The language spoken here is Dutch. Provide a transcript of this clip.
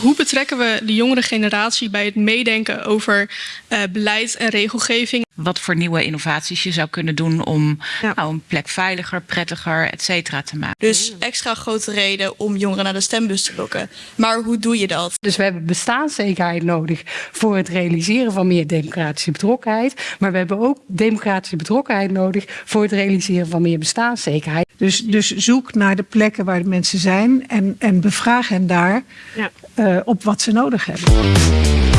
Hoe betrekken we de jongere generatie bij het meedenken over uh, beleid en regelgeving? Wat voor nieuwe innovaties je zou kunnen doen om ja. nou, een plek veiliger, prettiger, et cetera te maken. Dus extra grote reden om jongeren naar de stembus te lokken. Maar hoe doe je dat? Dus we hebben bestaanszekerheid nodig voor het realiseren van meer democratische betrokkenheid. Maar we hebben ook democratische betrokkenheid nodig voor het realiseren van meer bestaanszekerheid. Dus, dus zoek naar de plekken waar de mensen zijn en, en bevraag hen daar ja. uh, op wat ze nodig hebben.